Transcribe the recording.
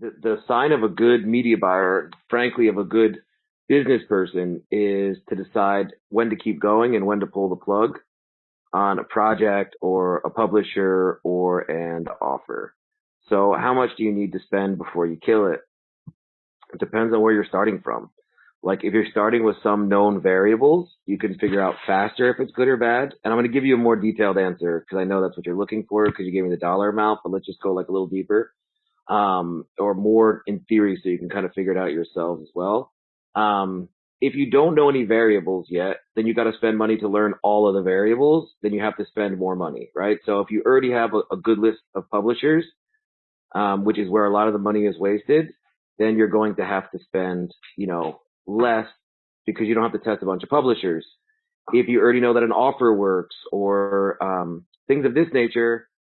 the sign of a good media buyer, frankly, of a good business person is to decide when to keep going and when to pull the plug on a project or a publisher or an offer. So how much do you need to spend before you kill it? It depends on where you're starting from. Like if you're starting with some known variables, you can figure out faster if it's good or bad. And I'm going to give you a more detailed answer because I know that's what you're looking for because you gave me the dollar amount, but let's just go like a little deeper. Um, or more in theory so you can kind of figure it out yourselves as well. Um, if you don't know any variables yet, then you got to spend money to learn all of the variables. Then you have to spend more money, right? So if you already have a, a good list of publishers, um, which is where a lot of the money is wasted, then you're going to have to spend, you know, less because you don't have to test a bunch of publishers. If you already know that an offer works or um, things of this nature,